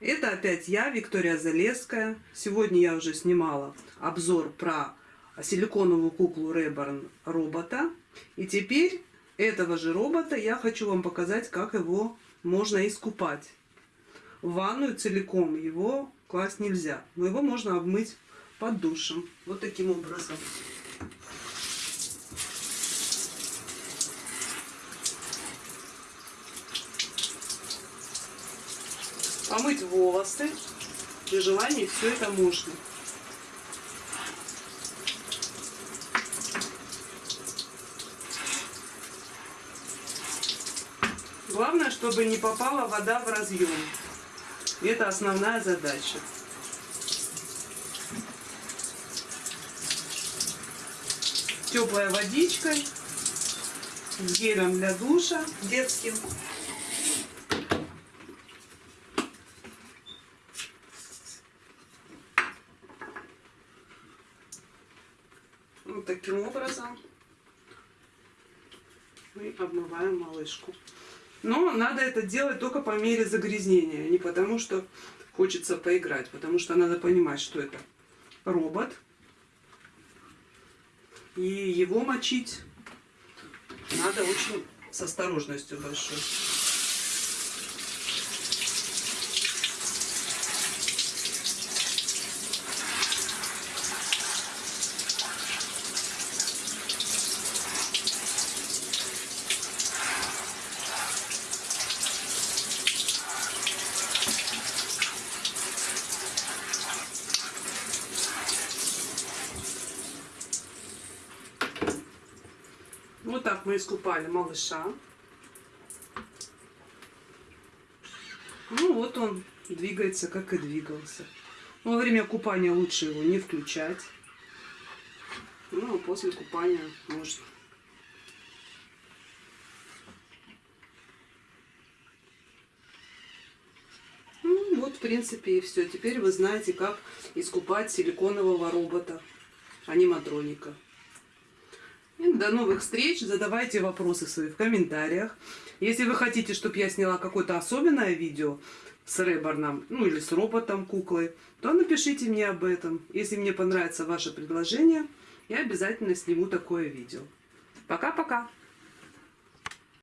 Это опять я, Виктория Залеская. Сегодня я уже снимала обзор про силиконовую куклу Reborn робота. И теперь этого же робота я хочу вам показать, как его можно искупать. В ванную целиком его класть нельзя, но его можно обмыть под душем. Вот таким образом. Помыть волосы. При желании все это можно. Главное, чтобы не попала вода в разъем. Это основная задача. Теплой водичкой, гелем для душа детским. Вот таким образом мы обмываем малышку. Но надо это делать только по мере загрязнения, не потому что хочется поиграть, потому что надо понимать, что это робот. И его мочить надо очень с осторожностью большой. Вот так мы искупали малыша. Ну вот он двигается, как и двигался. Во время купания лучше его не включать. Ну, а после купания можно. Ну, вот, в принципе, и все. Теперь вы знаете, как искупать силиконового робота, аниматроника. До новых встреч. Задавайте вопросы свои в комментариях. Если вы хотите, чтобы я сняла какое-то особенное видео с Реборном, ну или с роботом, куклой, то напишите мне об этом. Если мне понравится ваше предложение, я обязательно сниму такое видео. Пока-пока!